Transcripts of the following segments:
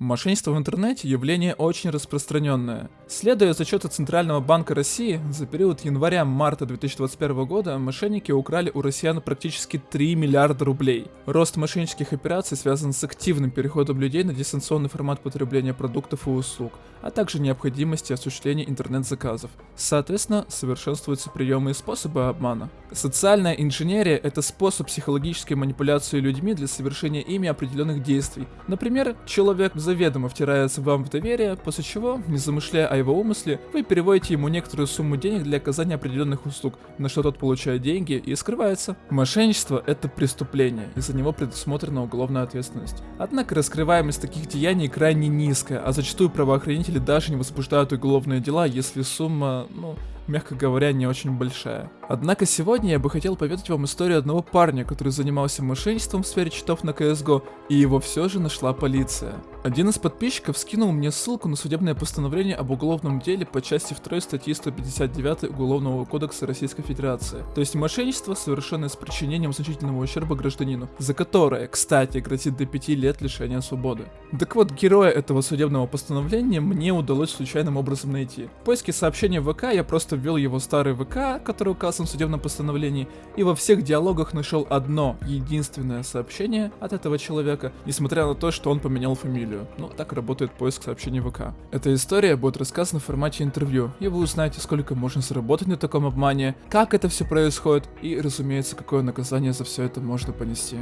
Мошенничество в интернете – явление очень распространенное. Следуя из отчета Центрального банка России, за период января-марта 2021 года мошенники украли у россиян практически 3 миллиарда рублей. Рост мошеннических операций связан с активным переходом людей на дистанционный формат потребления продуктов и услуг, а также необходимости осуществления интернет-заказов. Соответственно, совершенствуются приемы и способы обмана. Социальная инженерия – это способ психологической манипуляции людьми для совершения ими определенных действий. Например, человек заведомо втирается вам в доверие, после чего, не замышляя о его умысле, вы переводите ему некоторую сумму денег для оказания определенных услуг, на что тот получает деньги и скрывается. Мошенничество – это преступление, и за него предусмотрена уголовная ответственность. Однако раскрываемость таких деяний крайне низкая, а зачастую правоохранители даже не возбуждают уголовные дела, если сумма, ну, мягко говоря, не очень большая. Однако сегодня я бы хотел поведать вам историю одного парня, который занимался мошенничеством в сфере читов на CSGO, и его все же нашла полиция. Один из подписчиков скинул мне ссылку на судебное постановление об уголовном деле по части 2 статьи 159 Уголовного кодекса Российской Федерации. То есть мошенничество, совершенное с причинением значительного ущерба гражданину, за которое, кстати, грозит до 5 лет лишения свободы. Так вот, героя этого судебного постановления мне удалось случайным образом найти. В поиске сообщения в ВК я просто ввел его старый ВК, который указан в судебном постановлении, и во всех диалогах нашел одно, единственное сообщение от этого человека, несмотря на то, что он поменял фамилию. Ну, так работает поиск сообщений ВК. Эта история будет рассказана в формате интервью, и вы узнаете, сколько можно заработать на таком обмане, как это все происходит, и, разумеется, какое наказание за все это можно понести.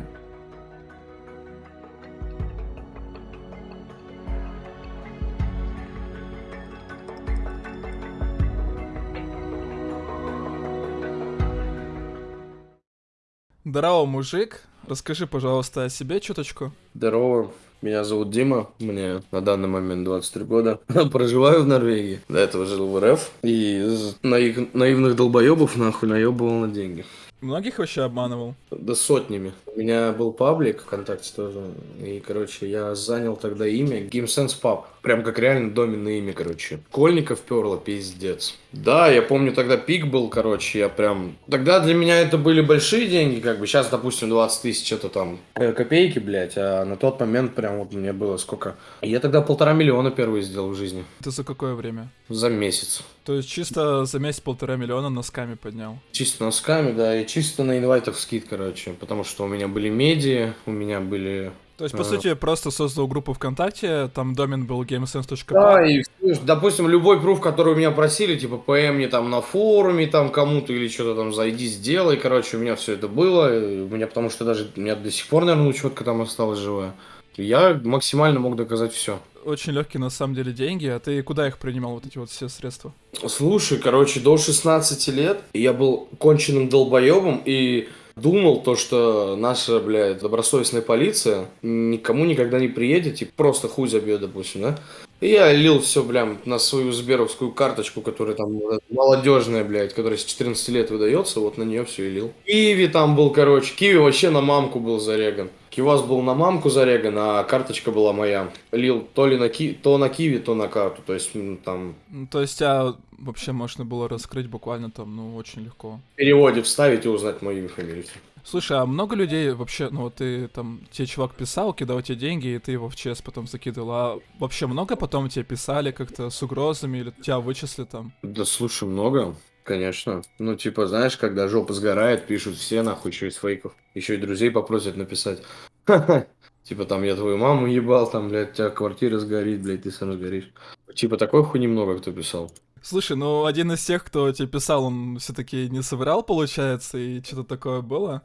Здорово, мужик. Расскажи, пожалуйста, о себе чуточку. Здорово. Меня зовут Дима, мне на данный момент 23 года. Проживаю в Норвегии. До этого жил в РФ. И из наив... наивных долбоебов нахуй наебывал на деньги. Многих вообще обманывал? Да сотнями. У меня был паблик ВКонтакте тоже. И, короче, я занял тогда имя GameSense Pub. Прям как реально доменное имя, короче. Кольников перло, пиздец. Да, я помню, тогда пик был, короче, я прям... Тогда для меня это были большие деньги, как бы. Сейчас, допустим, 20 тысяч, это там э, копейки, блядь. А на тот момент прям вот мне было сколько... Я тогда полтора миллиона первый сделал в жизни. Это за какое время? За месяц. То есть чисто за месяц полтора миллиона носками поднял? Чисто носками, да, и чисто на инвайтах скид, короче. Потому что у меня были медиа, у меня были то есть, по а... сути, просто создал группу ВКонтакте, там домен был gamesense.com. Да, и, допустим, любой пруф, который у меня просили, типа, ПМ мне там на форуме, там, кому-то или что-то там, зайди, сделай, короче, у меня все это было, у меня, потому что даже, у меня до сих пор, наверное, учетка там осталась живая. Я максимально мог доказать все. Очень легкие на самом деле деньги, а ты куда их принимал, вот эти вот все средства? Слушай, короче, до 16 лет я был конченным долбоебом, и думал то, что наша, блядь, добросовестная полиция никому никогда не приедет, типа просто хуй забьет, допустим, да? И я лил все, блям, на свою сберовскую карточку, которая там молодежная, блядь, которая с 14 лет выдается, вот на нее все и лил. Киви там был, короче, Киви вообще на мамку был зареган. Кивас был на мамку зареган, а карточка была моя. Лил то ли на ки... то на Киви, то на карту, то есть там... Ну, то есть, а вообще можно было раскрыть буквально там, ну, очень легко. В переводе вставить и узнать мою имя, фамилию. Слушай, а много людей вообще, ну вот ты там, тебе чувак писал, кидал тебе деньги, и ты его в ЧС потом закидывал, а вообще много потом тебе писали как-то с угрозами или тебя вычисли там? Да слушай, много, конечно. Ну типа, знаешь, когда жопа сгорает, пишут все нахуй, еще из фейков. Еще и друзей попросят написать. Типа там я твою маму ебал, там, блядь, у тебя квартира сгорит, блядь, ты сам сгоришь. Типа такой хуйни много кто писал. Слушай, ну один из тех, кто тебе писал, он все-таки не соврал, получается, и что-то такое было.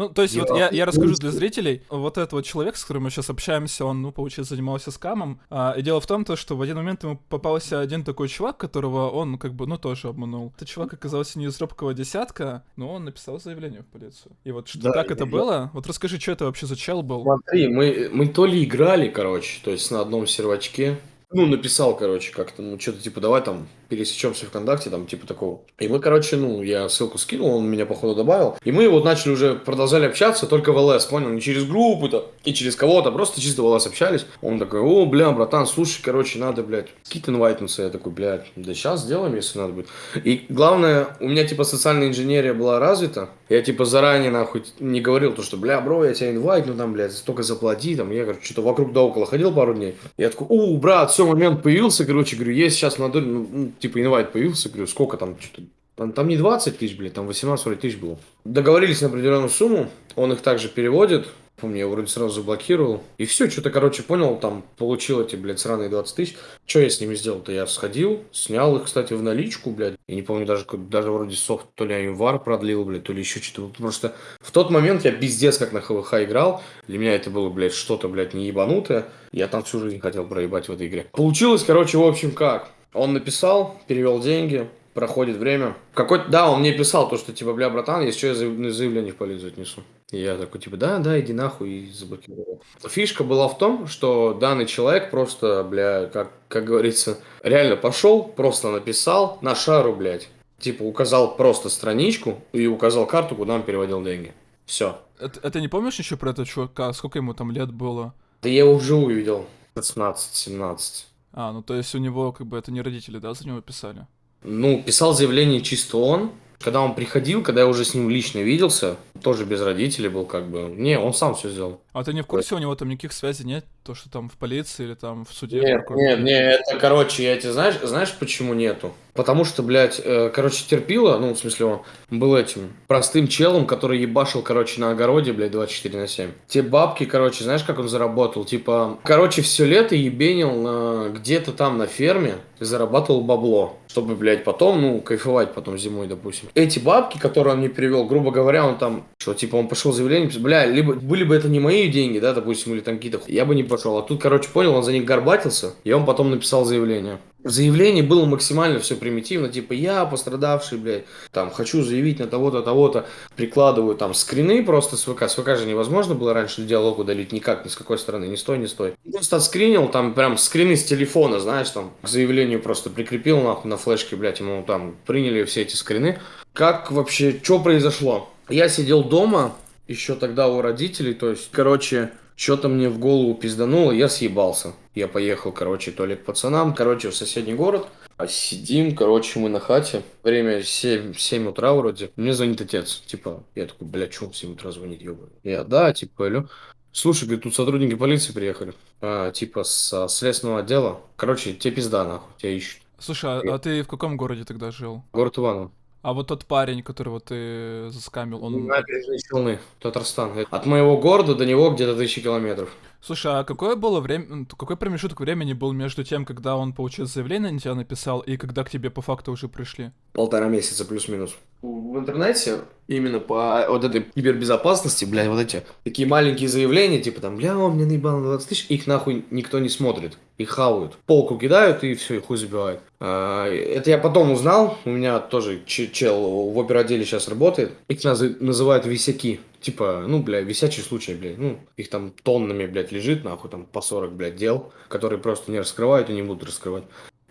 Ну, то есть, я, вот я, я расскажу для зрителей. Вот этот вот человек, с которым мы сейчас общаемся, он, ну, получается, занимался скамом. А, и дело в том, то, что в один момент ему попался один такой чувак, которого он, как бы, ну, тоже обманул. Этот чувак оказался не из робкого десятка, но он написал заявление в полицию. И вот что, да, как это я... было? Вот расскажи, что это вообще за чел был? Смотри, мы, мы то ли играли, короче, то есть на одном сервачке, ну, написал, короче, как-то, ну, что-то типа, давай там пересечемся ВКонтакте, там, типа такого. И мы, короче, ну, я ссылку скинул, он меня, походу, добавил. И мы вот начали уже, продолжали общаться, только в ЛС, понял, не через группу-то, и через кого-то, просто чисто в ЛС общались. Он такой, о, бля, братан, слушай, короче, надо, блядь, кит инвайтнуться. Я такой, блядь, да сейчас сделаем, если надо будет. И главное, у меня, типа, социальная инженерия была развита. Я, типа, заранее, нахуй, не говорил то, что, бля, бро, я тебя инвайт, ну там, блядь, столько заплати, там, я, короче, что-то вокруг да около ходил пару дней. Я такой, у, брат, все, момент появился, короче, говорю, есть сейчас молодой, ну, ну, типа, инвайт появился, говорю, сколько там, что-то там, не 20 тысяч, блядь, там 18 вроде тысяч было. Договорились на определенную сумму, он их также переводит. Помню, я вроде сразу заблокировал. И все, что-то, короче, понял, там получил эти, блядь, сраные 20 тысяч. Что я с ними сделал-то? Я сходил, снял их, кстати, в наличку, блядь. И не помню, даже, даже вроде софт, то ли Аймвар продлил, блядь, то ли еще что-то. Просто в тот момент я пиздец как на ХВХ играл. Для меня это было, блядь, что-то, блядь, не ебанутое. Я там всю жизнь хотел проебать в этой игре. Получилось, короче, в общем, как? Он написал, перевел деньги, проходит время. Какой да, он мне писал то, что типа, бля, братан, если что, я заяв- заявление в полицию отнесу. И я такой, типа, да, да, иди нахуй, и заблокировал. Фишка была в том, что данный человек просто, бля, как, как говорится, реально пошел, просто написал на шару, блядь. Типа, указал просто страничку и указал карту, куда он переводил деньги. Все. Это, это не помнишь еще про этого чувака? Сколько ему там лет было? Да я его вживую видел. 16-17. А, ну то есть у него как бы это не родители, да, за него писали? Ну, писал заявление чисто он. Когда он приходил, когда я уже с ним лично виделся, тоже без родителей был как бы. Не, он сам все сделал. А ты не в курсе, у него там никаких связей нет? То, что там в полиции или там в суде? Нет, нет, нет, это, короче, я тебе знаешь, знаешь, почему нету? Потому что, блядь, э, короче, терпила, ну, в смысле, он был этим простым челом, который ебашил, короче, на огороде, блядь, 24 на 7. Те бабки, короче, знаешь, как он заработал? Типа, короче, все лето ебенил на, где-то там на ферме и зарабатывал бабло, чтобы, блядь, потом, ну, кайфовать потом зимой, допустим. Эти бабки, которые он мне привел, грубо говоря, он там, что, типа, он пошел заявление, бля, либо были бы это не мои деньги, да, допустим, или там какие-то, я бы не пошел. А тут, короче, понял, он за них горбатился, и он потом написал заявление. В заявлении было максимально все примитивно, типа я пострадавший, блядь, там хочу заявить на того-то, того-то, прикладываю там скрины просто с ВК, с ВК же невозможно было раньше диалог удалить никак, ни с какой стороны, ни с той, ни с той. Просто отскринил, там прям скрины с телефона, знаешь, там к заявлению просто прикрепил нахуй на флешке, блядь, ему там приняли все эти скрины. Как вообще, что произошло? Я сидел дома, еще тогда у родителей, то есть, короче, что-то мне в голову пиздануло, я съебался. Я поехал, короче, то ли к пацанам, короче, в соседний город. А сидим, короче, мы на хате. Время 7, 7 утра вроде. Мне звонит отец. Типа, я такой, бля, что он в 7 утра звонит, ёбаный? Я, да, типа, алло. Слушай, говорит, тут сотрудники полиции приехали. А, типа, с следственного отдела. Короче, тебе пизда, нахуй, тебя ищут. Слушай, а, а ты в каком городе тогда жил? Город Иваново. А вот тот парень, которого ты заскамил, он... Набережные Челны, Татарстан. От моего города до него где-то тысячи километров. Слушай, а какое было время, какой промежуток времени был между тем, когда он получил заявление на тебя написал, и когда к тебе по факту уже пришли? Полтора месяца плюс-минус. В интернете именно по вот этой кибербезопасности, блядь, вот эти такие маленькие заявления, типа там, бля, он мне наебал на 20 тысяч, их нахуй никто не смотрит. Их хавают. Полку кидают и все, и хуй забивают. А, это я потом узнал. У меня тоже че- чел в оперотделе сейчас работает. Их наз- называют висяки. Типа, ну, бля, висячий случай, блядь. Ну, их там тоннами, блядь, лежит, нахуй, там по 40, блядь, дел, которые просто не раскрывают и не будут раскрывать.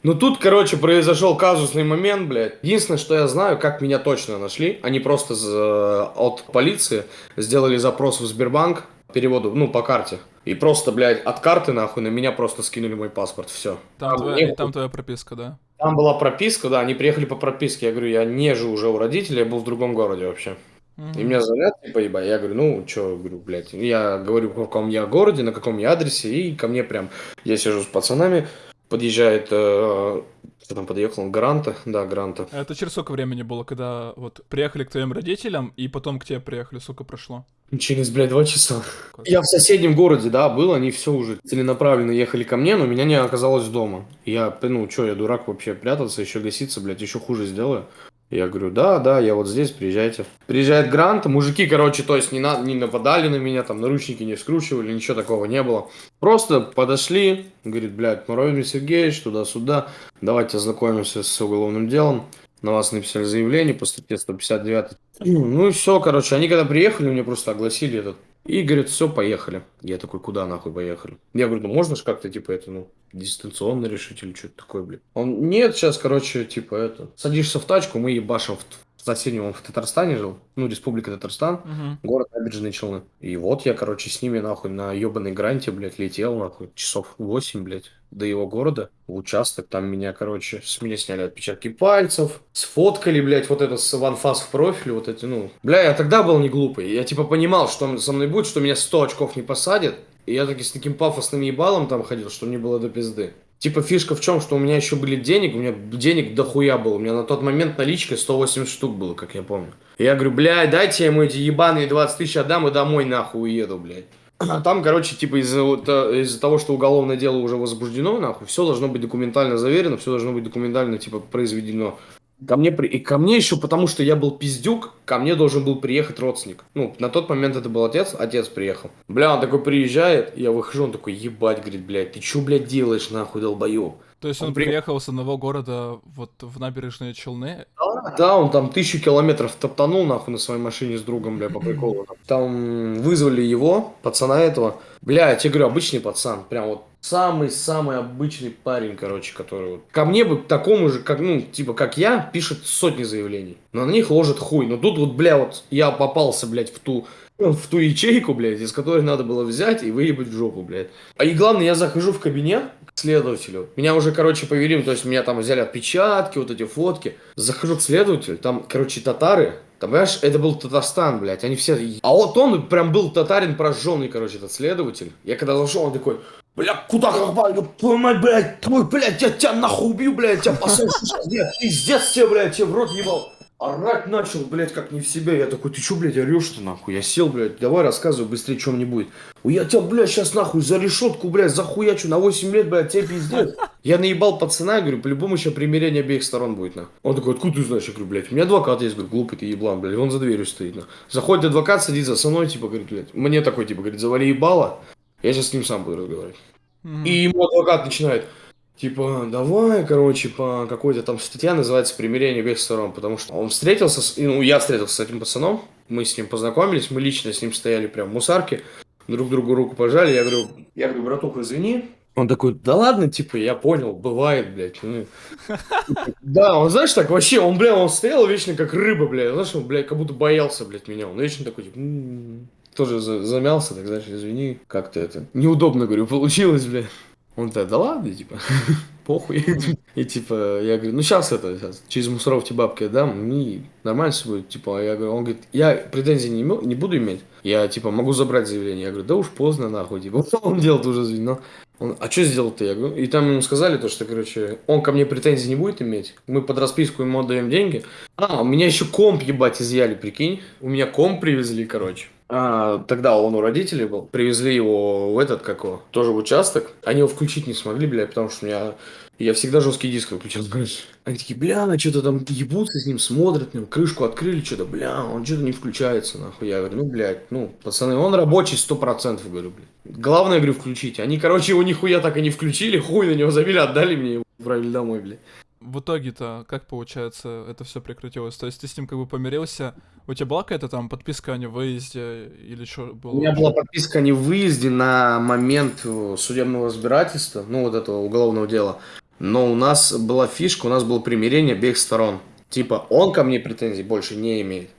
Ну тут, короче, произошел казусный момент, блядь. Единственное, что я знаю, как меня точно нашли. Они просто за- от полиции сделали запрос в Сбербанк переводу, ну, по карте. И просто, блядь, от карты, нахуй, на меня просто скинули мой паспорт, все. Там, твоя, там твоя прописка, да? Там была прописка, да, они приехали по прописке. Я говорю, я не живу уже у родителей, я был в другом городе вообще. И меня звонят, типа, ебать, я говорю, ну, что, говорю, блядь, я говорю, в каком я городе, на каком я адресе, и ко мне прям, я сижу с пацанами, подъезжает, э, кто там подъехал, Гранта, да, Гранта. Это через сколько времени было, когда вот приехали к твоим родителям, и потом к тебе приехали, сколько прошло? Через, блядь, два часа. Я в соседнем городе, да, был, они все уже целенаправленно ехали ко мне, но меня не оказалось дома. Я, ну, что, я дурак вообще прятаться, еще гаситься, блядь, еще хуже сделаю. Я говорю, да, да, я вот здесь, приезжайте. Приезжает Грант, мужики, короче, то есть не, на, не нападали на меня, там наручники не скручивали, ничего такого не было. Просто подошли, говорит, блядь, Муравьев Сергеевич, туда-сюда, давайте ознакомимся с уголовным делом. На вас написали заявление по статье 159. Ну и все, короче, они когда приехали, мне просто огласили этот И говорит, все, поехали. Я такой, куда нахуй поехали? Я говорю, ну можно же как-то, типа, это, ну, дистанционно решить или что-то такое, блин. Он, нет, сейчас, короче, типа, это, садишься в тачку, мы ебашим в, в соседнем, он в Татарстане жил, ну, Республика Татарстан, Мгм. город Набережные Челны. И вот я, короче, с ними, нахуй, на ебаной гранте, блядь, летел, нахуй, часов 8, блядь, до его города, в участок, там меня, короче, с меня сняли отпечатки пальцев, сфоткали, блядь, вот это с ванфас в профиль, вот эти, ну, бля, я тогда был не глупый, я, типа, понимал, что со мной будет, что меня 100 очков не посадят, и я таки с таким пафосным ебалом там ходил, что мне было до пизды. Типа фишка в чем, что у меня еще были денег, у меня денег дохуя было. У меня на тот момент наличкой 180 штук было, как я помню. Я говорю, блядь, дайте ему эти ебаные 20 тысяч отдам и домой нахуй уеду, блядь. А там, короче, типа из-за вот, э, из-за того, что уголовное дело уже возбуждено, нахуй, все должно быть документально заверено, все должно быть документально, типа, произведено. Ко мне, при... и ко мне еще, потому что я был пиздюк, ко мне должен был приехать родственник. Ну, на тот момент это был отец, отец приехал. Бля, он такой приезжает, я выхожу, он такой, ебать, говорит, блядь, ты что, блядь, делаешь, нахуй, долбоеб? То есть он Он при- приехал с одного города вот в набережные Челны. Да, он там тысячу километров топтанул, нахуй, на своей машине с другом, бля, по приколу. Там вызвали его, пацана этого. Бля, я тебе говорю, обычный пацан, прям вот самый-самый обычный парень, короче, который вот... Ко мне бы такому же, как, ну, типа, как я, пишет сотни заявлений. Но на них ложит хуй. Но тут вот, бля, вот я попался, блядь, в ту в ту ячейку, блядь, из которой надо было взять и выебать в жопу, блядь. А и главное, я захожу в кабинет к следователю. Меня уже, короче, поверим, то есть меня там взяли отпечатки, вот эти фотки. Захожу к следователю, там, короче, татары. Там, понимаешь, это был Татарстан, блядь, они все... А вот он прям был татарин прожженный, короче, этот следователь. Я когда зашел, он такой, бля, куда твою мать, блядь, твой, блядь, я тебя нахуй убью, блядь, тебя посажу, блядь, пиздец тебе, блядь, тебе в рот ебал. Орать начал, блядь, как не в себя. Я такой, ты чё, блядь, орешь-то нахуй? Я сел, блядь, давай рассказывай быстрее. Ой, Я тебя, блядь, сейчас нахуй за решетку, блядь, захуячу на 8 лет, блядь, тебе пиздец. Я наебал пацана, я говорю, по-любому еще примирение обеих сторон будет, на. Он такой, откуда ты знаешь? Я говорю, блядь, у меня адвокат есть, говорю, глупый ты еблан, блядь, он за дверью стоит, на. Заходит адвокат, садится со мной, типа, говорит, блядь, мне такой, типа, говорит, завали ебало, я сейчас с ним сам буду разговаривать. И ему адвокат начинает, типа, давай, короче, по какой-то там статья называется «Примирение обеих сторон», потому что он встретился, с, ну, я встретился с этим пацаном, мы с ним познакомились, мы лично с ним стояли прям в мусарке, друг другу руку пожали, я говорю, я говорю, братуха, извини. Он такой, да ладно, типа, я понял, бывает, блядь. ну». Да, он, знаешь, так вообще, он, бля, он стоял вечно как рыба, бля, знаешь, он, бля, как будто боялся, блядь, меня, он вечно такой, типа, «М-м-м». Тоже за- замялся, так, знаешь, извини, как-то это, неудобно, говорю, получилось, бля. Он так, да ладно, типа, похуй. И типа, я говорю, ну сейчас это, сейчас, через мусоров тебе бабки отдам, и нормально все будет. Типа, я говорю, он говорит, я претензий не, не буду иметь, я типа могу забрать заявление. Я говорю, да уж поздно, нахуй, типа, что он делает уже, звено. Он, а что сделал-то? Я говорю, и там ему сказали то, что, короче, он ко мне претензий не будет иметь, мы под расписку ему отдаем деньги. А, у меня еще комп, ебать, изъяли, прикинь. У меня комп привезли, короче. А, тогда он у родителей был. Привезли его в этот, как его, тоже в участок. Они его включить не смогли, бля, потому что у меня... Я всегда жесткий диск выключал, знаешь. Они такие, бля, на что-то там ебутся с ним, смотрят, него, крышку открыли, что-то, бля, он что-то не включается, нахуй. Я говорю, ну, блядь, ну, пацаны, он рабочий сто процентов, говорю, блядь. Главное, говорю, включите. Они, короче, его нихуя так и не включили, хуй на него забили, отдали мне его, отправили домой, блядь. В итоге-то, как получается, это все прекратилось? То есть ты с ним как бы помирился, у тебя была какая-то там подписка о невыезде или что было? У меня была подписка о невыезде на момент э, судебного разбирательства, ну, вот этого уголовного дела. Но у нас была фишка, у нас было примирение обеих сторон. Типа, он ко мне претензий больше не имеет.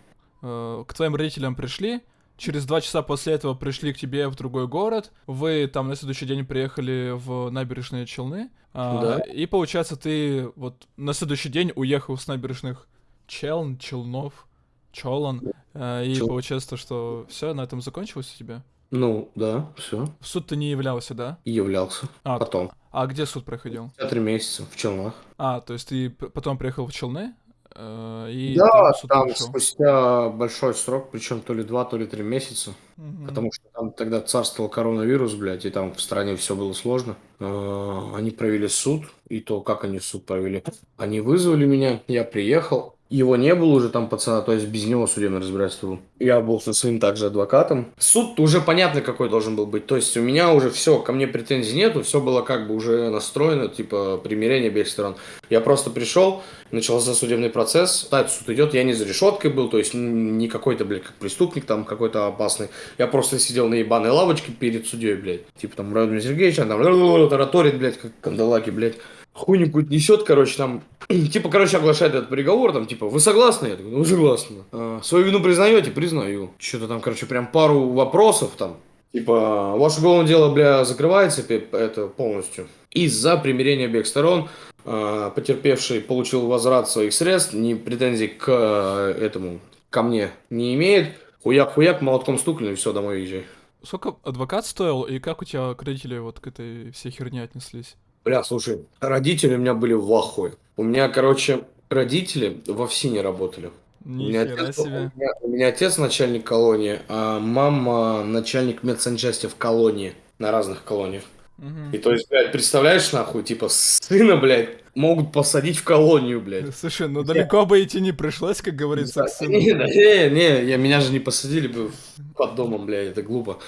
Э, К твоим родителям пришли, через два часа после этого пришли к тебе в другой город, вы там на следующий день приехали в набережные Челны, а, Да. и получается ты вот на следующий день уехал с набережных Челн, Челнов, Чолан, э, и Чел- получается, что все на этом закончилось у тебя? Ну, да, все. В суд ты не являлся, да? И являлся. А, Потом. а где суд проходил? Три месяца в Челнах. А, то есть ты потом приехал в Челны, и да, там там спустя большой срок, причем то ли два, то ли три месяца. Мгм. Потому что там тогда царствовал коронавирус, блядь, и там в стране все было сложно. Э, Они провели суд, и то, как они суд провели. Они вызвали меня, я приехал. Его не было уже там пацана, то есть без него судебное разбирательство. Я был со своим также адвокатом. Суд уже понятно какой должен был быть. То есть у меня уже все, ко мне претензий нету, все было как бы уже настроено, типа примирение обеих сторон. Я просто пришел, начался судебный процесс, да, суд идет, я не за решеткой был, то есть не какой-то, блядь, как преступник там какой-то опасный. Я просто сидел на ебаной лавочке перед судьей, блядь. Типа там Владимир Сергеевич, там тараторит, блядь, как кандалаки, блядь хуйню несет, короче, там, типа, короче, оглашает этот приговор, там, типа, вы согласны? Я такой, ну, согласна. А, свою вину признаете? Признаю. Что-то там, короче, прям пару вопросов там. Типа, ваше уголовное дело, бля, закрывается это полностью. Из-за примирения обеих сторон а, потерпевший получил возврат своих средств, ни претензий к а, этому, ко мне не имеет. Хуяк-хуяк, молотком стукнули, все, домой езжай. Сколько адвокат стоил, и как у тебя родители вот к этой всей херне отнеслись? Бля, слушай, родители у меня были в ахуе. У меня, короче, родители в Овсине работали. У меня, отец, у, меня, у меня отец начальник колонии, а мама начальник медсанчасти в колонии, на разных колониях. Угу. И то есть, блядь, представляешь, нахуй, типа, сына, блядь, могут посадить в колонию, блядь. Слушай, ну далеко бы идти не пришлось, как говорится, к сыну. Не, не, не, я, меня же не посадили бы под домом, блядь, это глупо.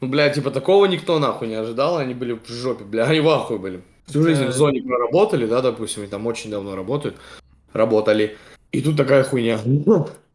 Ну, блядь, типа, такого никто нахуй не ожидал, они были в жопе, бля, они в ахуе были всю жизнь в зоне проработали, да, допустим, и там очень давно работают, работали. И тут такая хуйня.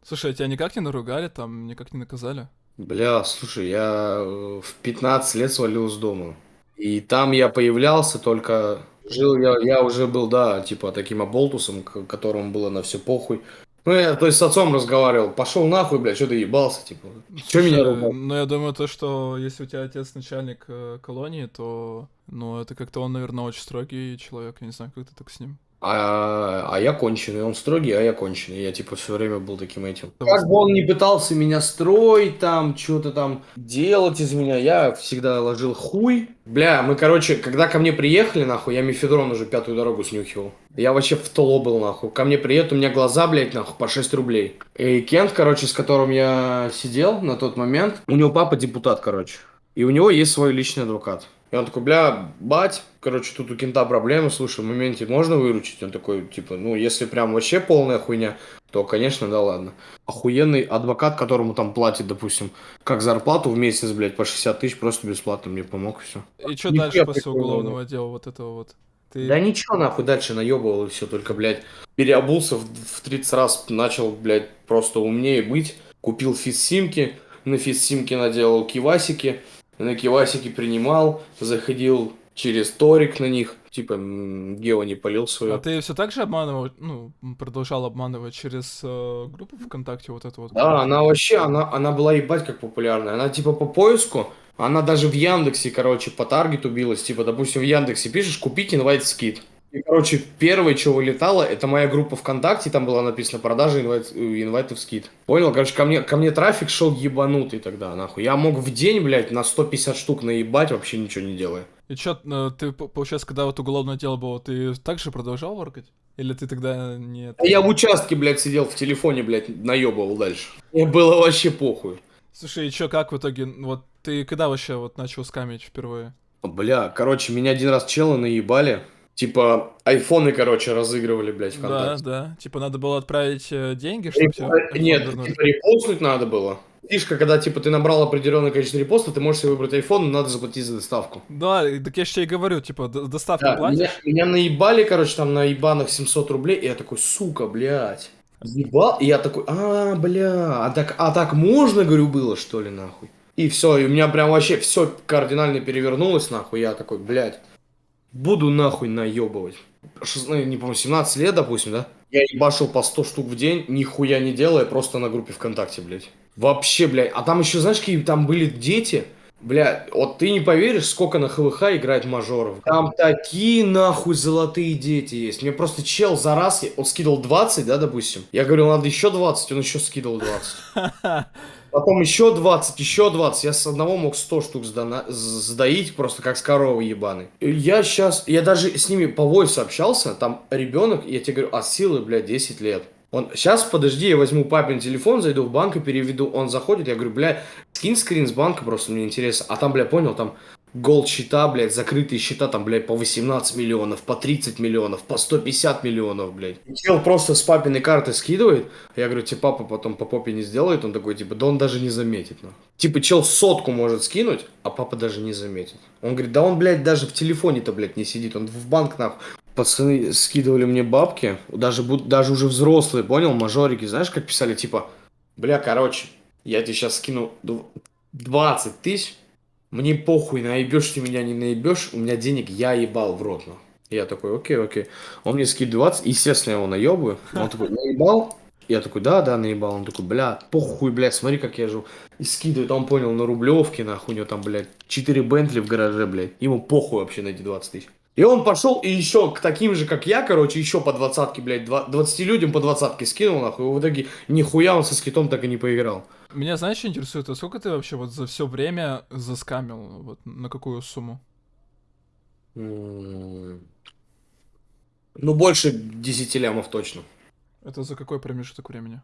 Слушай, а тебя никак не наругали, там, никак не наказали? Бля, слушай, я э, в 15 лет свалил с дома. И там я появлялся только... Жил я, я уже был, да, типа таким оболтусом, которому было на все похуй. Ну, я, то есть с отцом разговаривал, пошел нахуй, блядь, что ты ебался, типа. Что меня ругал? Ну, я думаю, то, что если у тебя отец начальник э, колонии, то, ну, это как-то он, наверное, очень строгий человек, я не знаю, как ты так с ним. А, а я конченый, он строгий, а я конченый. Я типа все время был таким этим. Как бы он не пытался меня строить, там, что-то там делать из меня, я всегда ложил хуй. Бля, мы, короче, когда ко мне приехали, нахуй, я мифедрон уже пятую дорогу снюхивал. Я вообще в толо был, нахуй. Ко мне приедут, у меня глаза, блядь, нахуй, по 6 рублей. И Кент, короче, с которым я сидел на тот момент, у него папа депутат, короче. И у него есть свой личный адвокат. И он такой, бля, бать, короче, тут у кента проблемы, слушай, в моменте можно выручить? Он такой, типа, ну, если прям вообще полная хуйня, то, конечно, да ладно. Охуенный адвокат, которому там платит, допустим, как зарплату в месяц, блядь, по 60 тысяч, просто бесплатно мне помог, все. И что дальше после уголовного дела вот этого вот? Ты... Да ничего, нахуй, дальше наебывал и все, только, блядь, переобулся в, в 30 раз, начал, блядь, просто умнее быть, купил физ-симки, на физ-симки наделал кивасики, на кивасике принимал, заходил через торик на них, типа Гео не полил свою. А ты все так же обманывал, ну, продолжал обманывать через э, группу ВКонтакте вот эту вот? Да, она вообще, она, она была ебать как популярная. Она типа по поиску, она даже в Яндексе, короче, по таргету билась. Типа, допустим, в Яндексе пишешь, купить инвайт скид. И, короче, первое, что вылетало, это моя группа ВКонтакте, там была написана продажа инвайт, инвайтов скид. Понял? Короче, ко мне, ко мне трафик шел ебанутый тогда, нахуй. Я мог в день, блядь, на 150 штук наебать, вообще ничего не делая. И чё, э, ты, получается, когда вот уголовное дело было, ты также продолжал воркать? Или ты тогда нет? Я в участке, блядь, сидел в телефоне, блядь, наебывал дальше. Мне было вообще похуй. Слушай, и чё, как в итоге, вот ты когда вообще вот начал скамить впервые? Бля, короче, меня один раз челы наебали. Типа, айфоны, короче, разыгрывали, блядь, ВКонтакте. Да, да. Типа, надо было отправить э, деньги, чтобы Реп... тебе Нет, типа, репостнуть надо было. Фишка, когда, типа, ты набрал определенное количество репостов, ты можешь себе выбрать iPhone, но надо заплатить за доставку. Да, так я же тебе и говорю, типа, доставку да, платишь? Меня, меня наебали, короче, там на ебаных 700 рублей, и я такой, сука, блядь. Ебал, и я такой, а, бля, а так, а так можно, говорю, было, что ли, нахуй? И все, и у меня прям вообще все кардинально перевернулось, нахуй, я такой, блядь буду нахуй наебывать. 16, не помню, 17 лет, допустим, да? Я ебашил по 100 штук в день, нихуя не делая, просто на группе ВКонтакте, блядь. Вообще, блядь. А там еще, знаешь, какие там были дети? Бля, вот ты не поверишь, сколько на ХВХ играет мажоров. Там такие нахуй золотые дети есть. Мне просто чел за раз, он скидывал 20, да, допустим. Я говорил, надо еще 20, он еще скидывал 20. Потом еще 20, еще 20. Я с одного мог 100 штук сдана, сдаить, просто как с коровы ебаный. Я сейчас, я даже с ними по войсу общался, там ребенок, я тебе говорю, от силы, блядь, 10 лет. Он, сейчас, подожди, я возьму папин телефон, зайду в банк и переведу. Он заходит, я говорю, бля, скинь скрин с банка, просто мне интересно. А там, бля, понял, там голд счета, блядь, закрытые счета, там, блядь, по 18 миллионов, по 30 миллионов, по 150 миллионов, блядь. Чел просто с папиной карты скидывает, я говорю, тебе папа потом по попе не сделает, он такой, типа, да он даже не заметит, ну. Типа, чел сотку может скинуть, а папа даже не заметит. Он говорит, да он, блядь, даже в телефоне-то, блядь, не сидит, он в банк, нахуй. Пацаны скидывали мне бабки, даже, даже уже взрослые, понял, мажорики, знаешь, как писали, типа, бля, короче, я тебе сейчас скину 20 тысяч, мне похуй, наебешь ты меня, не наебешь, у меня денег я ебал в рот. Я такой, окей, окей. Он мне скидывает 20, естественно, я его наебаю. Он такой, наебал? Я такой, да, да, наебал. Он такой, бля, похуй, бля, смотри, как я живу. И скидывает, он понял, на Рублевке, нахуй, у него там, блядь, 4 Бентли в гараже, блядь. Ему похуй вообще на эти 20 тысяч. И он пошел и еще к таким же, как я, короче, еще по двадцатке, блядь, 20 людям по двадцатке скинул, нахуй. И в итоге нихуя он со скитом так и не поиграл. Меня, знаешь, что интересует, а сколько ты вообще вот за все время заскамил? Вот на какую сумму? Ну, больше 10 лямов точно. Это за какой промежуток времени?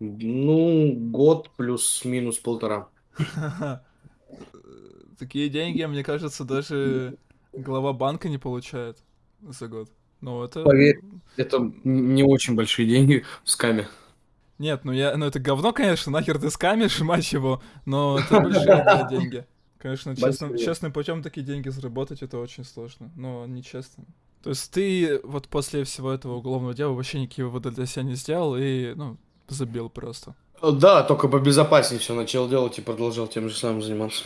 Ну, год плюс-минус полтора. Такие деньги, мне кажется, даже глава банка не получает за год. Ну, это... Поверь, это не очень большие деньги в скаме. Нет, ну я, ну это говно, конечно, нахер ты скамишь, мать его, но это большие деньги. Конечно, честным, честным путем такие деньги заработать это очень сложно, но нечестно. То есть ты вот после всего этого уголовного дела вообще никакие выводы для себя не сделал и, ну, забил просто. Да, только побезопаснее все начал делать и продолжал тем же самым заниматься.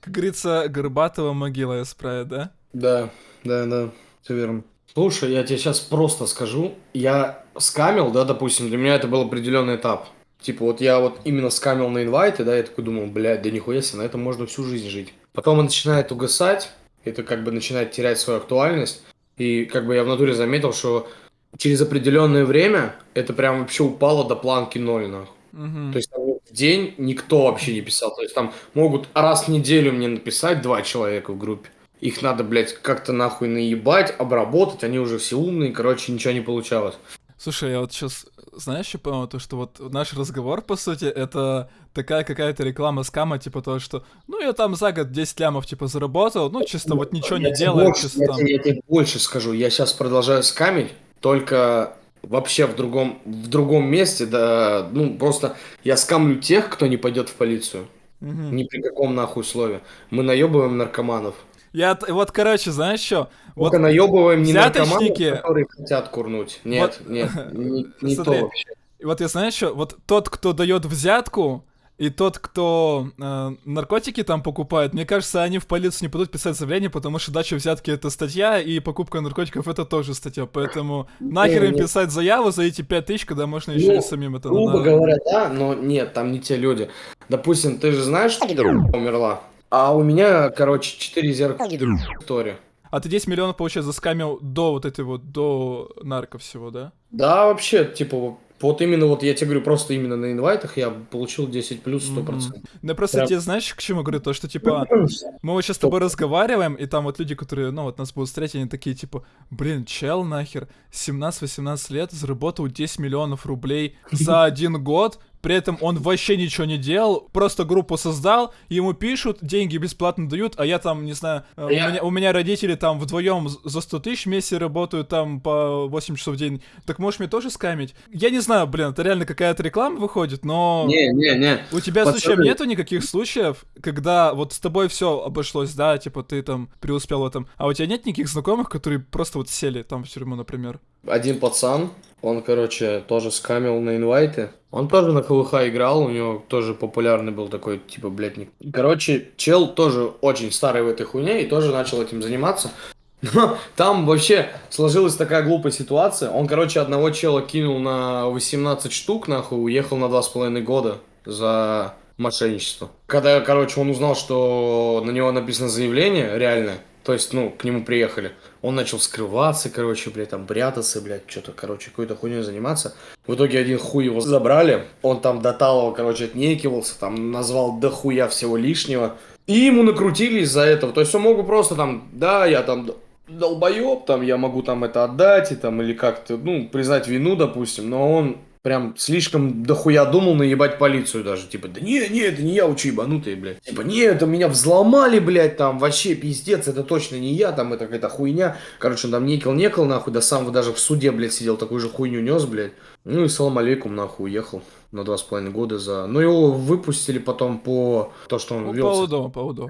Как говорится, Горбатова могила исправит, да? Да, да, да, все верно. Слушай, я тебе сейчас просто скажу. Я скамил, да, допустим, для меня это был определенный этап. Типа вот я вот именно скамил на инвайте, да, я такой думал, блядь, да нихуя себе, на этом можно всю жизнь жить. Потом он начинает угасать, это как бы начинает терять свою актуальность. И как бы я в натуре заметил, что через определенное время это прям вообще упало до планки ноль, нахуй. Угу. То есть там, в день никто вообще не писал. То есть там могут раз в неделю мне написать два человека в группе. Их надо, блядь, как-то нахуй наебать, обработать, они уже все умные, короче, ничего не получалось. Слушай, я вот сейчас, знаешь, что понял, то, что вот наш разговор, по сути, это такая какая-то реклама скама, типа то, что, ну, я там за год 10 лямов, типа, заработал, ну, чисто вот ничего я не делаю, больше, чисто я, там... Тебе, я тебе больше скажу, я сейчас продолжаю скамить, только вообще в другом, в другом месте, да, ну, просто я скамлю тех, кто не пойдет в полицию. Угу. Ни при каком нахуй слове. Мы наебываем наркоманов. Я вот, короче, знаешь что? Вот наебываем не наркоманов, которые хотят курнуть. Нет, вот... нет, не, не Смотри, то вообще. Вот я знаю что, вот тот, кто дает взятку, и тот, кто э, наркотики там покупает, мне кажется, они в полицию не будут писать заявление, потому что дача взятки это статья, и покупка наркотиков это тоже статья. Поэтому нахер им писать заяву за эти пять тысяч, когда можно еще ну, и самим это Грубо говоря, да, но нет, там не те люди. Допустим, ты же знаешь, что умерла? А у меня, короче, 4 зеркала история. А ты 10 миллионов, получается, заскамил до вот этой вот, до нарко всего, да? Да, вообще, типа, вот именно вот, я тебе говорю, просто именно на инвайтах я получил 10 плюс 100%. Mm-hmm. Ну, просто Прям... тебе знаешь, к чему говорю? То, что, типа, мы вот сейчас с тобой разговариваем, и там вот люди, которые, ну, вот нас будут встретить, они такие, типа, блин, чел нахер, 17-18 лет, заработал 10 миллионов рублей за один год, при этом он вообще ничего не делал, просто группу создал, ему пишут, деньги бесплатно дают, а я там, не знаю, я... у, меня, у меня родители там вдвоем за 100 тысяч вместе работают там по 8 часов в день. Так можешь мне тоже скамить? Я не знаю, блин, это реально какая-то реклама выходит, но... Не, не, не. У тебя Пацаны... случаем нету никаких случаев, когда вот с тобой все обошлось, да, типа ты там преуспел в этом, а у тебя нет никаких знакомых, которые просто вот сели там в тюрьму, например? Один пацан, он, короче, тоже скамил на инвайты. Он тоже на КВХ играл, у него тоже популярный был такой, типа, блядь, Короче, чел тоже очень старый в этой хуйне и тоже начал этим заниматься. Но там вообще сложилась такая глупая ситуация. Он, короче, одного чела кинул на 18 штук, нахуй, уехал на 2,5 года за мошенничество. Когда, короче, он узнал, что на него написано заявление реальное, то есть, ну, к нему приехали. Он начал скрываться, короче, блядь, там прятаться, блядь, что-то, короче, какой-то хуйней заниматься. В итоге один хуй его забрали. Он там до талого, короче, отнекивался, там назвал до хуя всего лишнего. И ему накрутили из-за этого. То есть он мог бы просто там, да, я там долбоеб, там, я могу там это отдать, и там, или как-то, ну, признать вину, допустим, но он прям слишком дохуя думал наебать полицию даже. Типа, да не, не, это не я, учу ебанутый, блядь. Типа, не, это меня взломали, блядь, там, вообще пиздец, это точно не я, там, это какая-то хуйня. Короче, он там некел-некел, нахуй, до самого даже в суде, блядь, сидел, такую же хуйню нес, блядь. Ну и салам алейкум, нахуй, уехал на два с половиной года за... Ну, его выпустили потом по то, что он Ну, вел... по УДО, по УДО.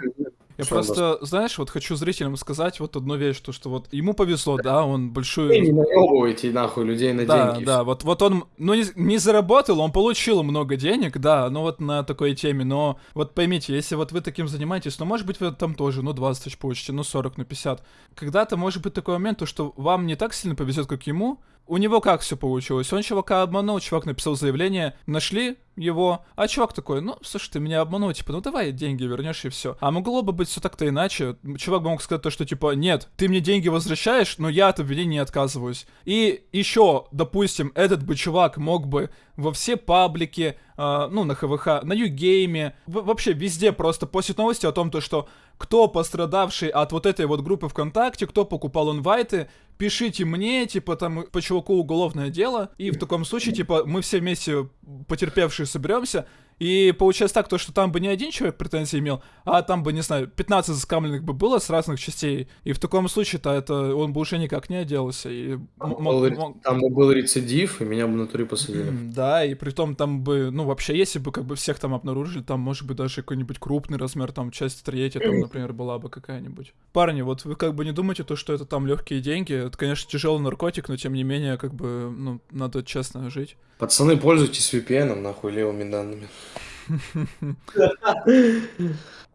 Я Что просто, знаешь, вот хочу зрителям сказать вот одну вещь, то, что вот ему повезло, да, он Вы большую... не наебывайте, нахуй, людей на Да, деньги. да, вот, вот он, ну, не, не заработал, он получил много денег, да, ну вот на такой теме, но вот поймите, если вот вы таким занимаетесь, ну, может быть, вы там тоже, ну, 20 тысяч получите, ну, 40, ну, 50. Когда-то может быть такой момент, то, что вам не так сильно повезет, как ему, у него как все получилось? Он чувака обманул, чувак написал заявление, нашли его, а чувак такой, ну, слушай, ты меня обманул, типа, ну давай деньги вернешь и все. А могло бы быть все так-то иначе. Чувак бы мог сказать то, что типа, нет, ты мне деньги возвращаешь, но я от обвинения не отказываюсь. И еще, допустим, этот бы чувак мог бы во все паблики, э, ну, на ХВХ, на Югейме, вообще везде просто постить новости о том, то, что кто пострадавший от вот этой вот группы ВКонтакте, кто покупал инвайты, пишите мне, типа, там, по чуваку уголовное дело, и в таком случае, типа, мы все вместе потерпевшие соберемся, и получается так, то, что там бы не один человек претензии имел, а там бы, не знаю, 15 заскамленных бы было с разных частей, и в таком случае-то это он бы уже никак не отделался, и Там мог- был, мог- там бы был рецидив, и меня бы на туре посадили. Да, и при том там бы, ну, вообще, если бы как бы всех там обнаружили, там, может быть, даже какой-нибудь крупный размер, там, часть третья, там, например, была бы какая-нибудь. Парни, вот вы как бы не думайте то, что это там легкие деньги. Это, конечно, тяжелый наркотик, но тем не менее, как бы, ну, надо честно жить. Пацаны, пользуйтесь VPN, нахуй, левыми данными.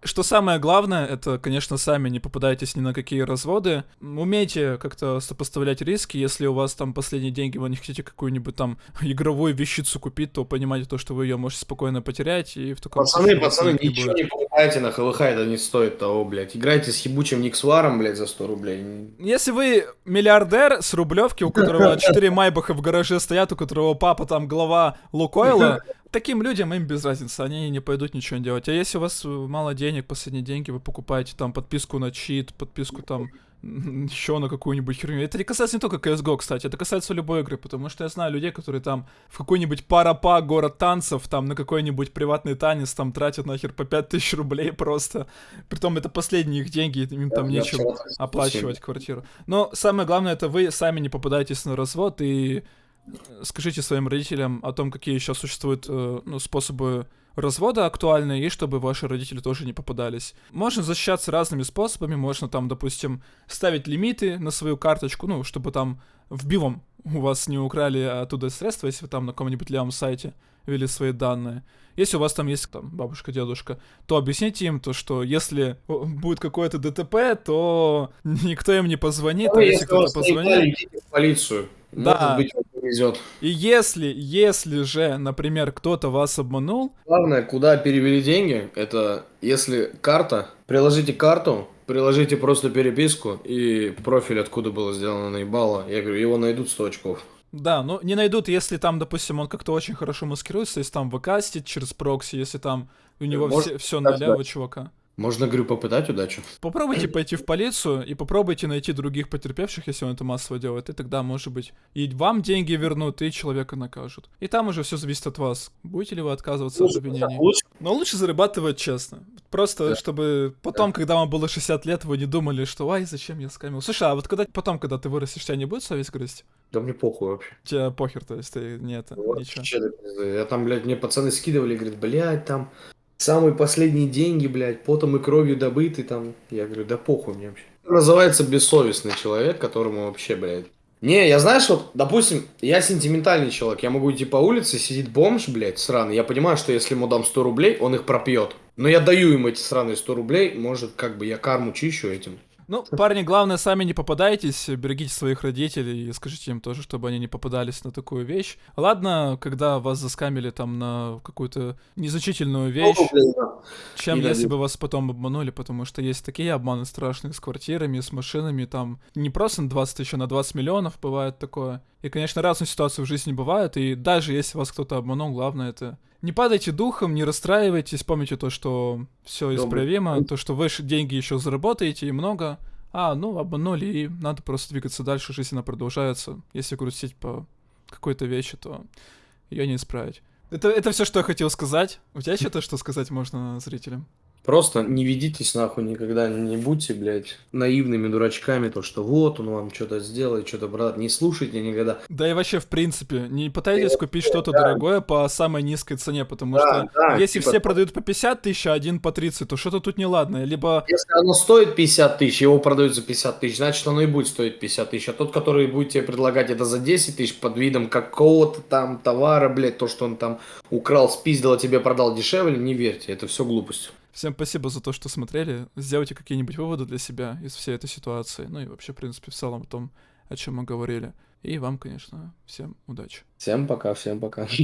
Что самое главное, это, конечно, сами не попадайтесь ни на какие разводы. Умейте как-то сопоставлять риски. Если у вас там последние деньги, вы не хотите какую-нибудь там игровую вещицу купить, то понимайте то, что вы ее можете спокойно потерять, и в таком Пацаны, пацаны, денег не ничего будет. Покупайте на ХВХ, это не стоит того, блядь. Играйте с ебучим Никсваром, блядь, за 100 рублей. Если вы миллиардер с Рублевки, у которого 4 майбаха в гараже стоят, у которого папа там глава Лукойла, таким людям им без разницы, они не пойдут ничего делать. А если у вас э, мало денег, последние деньги, вы покупаете там подписку на чит, подписку там еще на какую-нибудь херню. Это не касается не только CSGO, кстати, это касается любой игры, потому что я знаю людей, которые там в какой-нибудь парапа город танцев, там на какой-нибудь приватный танец там тратят нахер по 5000 рублей просто. Притом это последние их деньги, им там Я нечем вчера оплачивать квартиру. Но самое главное, это вы сами не попадаетесь на развод и э, скажите своим родителям о том, какие сейчас существуют э, ну, способы развода актуальные, и чтобы ваши родители тоже не попадались. Можно защищаться разными способами, можно там, допустим, ставить лимиты на свою карточку, ну, чтобы там в бивом у вас не украли оттуда средства, если вы там на каком-нибудь левом сайте ввели свои данные. Если у вас там есть там бабушка, дедушка, то объясните им то, что если будет какое-то ДТП, то никто им не позвонит, Ну, а если кто-то позвонит... полицию. Да. Может быть, вам повезет. И если, если же, например, кто-то вас обманул, Главное, куда перевели деньги, это если карта, приложите карту, приложите просто переписку и профиль, откуда было сделано наебало. Я говорю, его найдут 100 очков. Да, ну не найдут, если там, допустим, он как-то очень хорошо маскируется, если там выкастит через прокси, если там у него Может, все, да, на левого чувака. Можно, говорю, попытать удачу. Попробуйте пойти в полицию и попробуйте найти других потерпевших, если он это массово делает, и тогда, может быть, и вам деньги вернут, и человека накажут. И там уже все зависит от вас. Будете ли вы отказываться от обвинений? Лучше Но лучше зарабатывать честно. Просто, Да. чтобы потом, когда вам было 60 лет, вы не думали, что «Ай, зачем я скамил?» Слушай, а вот когда потом, когда ты вырастешь, тебя не будет совесть грызть? Да мне похуй вообще. Тебе похер, то есть ты не это, Вот ничего. Я там, блядь, мне пацаны скидывали, говорят, блядь, там самые последние деньги, блядь, потом и кровью добыты там. Я говорю, да похуй мне вообще. Называется бессовестный человек, которому вообще, блядь. Не, я знаешь, вот, допустим, я сентиментальный человек, я могу идти по улице, сидит бомж, блядь, сраный, я понимаю, что если ему дам 100 рублей, он их пропьет. Но я даю ему эти сраные 100 рублей, может, как бы я карму чищу этим. Ну, парни, главное, сами не попадайтесь, берегите своих родителей и скажите им тоже, чтобы они не попадались на такую вещь. Ладно, когда вас заскамили там на какую-то незначительную вещь, чем И если дадут. бы вас потом обманули, потому что есть такие обманы страшные с квартирами, с машинами, там не просто на 20 тысяч, а на 20 миллионов бывает такое. И, конечно, разные ситуации в жизни бывают, и даже если вас кто-то обманул, главное это не падайте духом, не расстраивайтесь, помните то, что все исправимо, то, что вы деньги еще заработаете и много, а, ну, обманули, и надо просто двигаться дальше, жизнь она продолжается. Если грустить по какой-то вещи, то ее не исправить. Это, это все, что я хотел сказать. У тебя что-то, что сказать можно зрителям? Просто не ведитесь нахуй никогда, не будьте, блядь, наивными дурачками, то, что вот он вам что-то сделает, что-то, брат, не слушайте никогда. Да и вообще, в принципе, не пытайтесь купить что-то да. дорогое по самой низкой цене, потому да, что да, если типа... все продают по 50 тысяч, а один по 30, то что-то тут неладно, либо... Если оно стоит 50 тысяч, его продают за 50 тысяч, значит, оно и будет стоить 50 тысяч, а тот, который будет тебе предлагать это за 10 тысяч под видом какого-то там товара, блядь, то, что он там украл, спиздил, а тебе продал дешевле, не верьте, это все глупость. Всем спасибо за то, что смотрели. Сделайте какие-нибудь выводы для себя из всей этой ситуации. Ну и вообще, в принципе, в целом о том, о чем мы говорили. И вам, конечно, всем удачи. Всем пока, всем пока.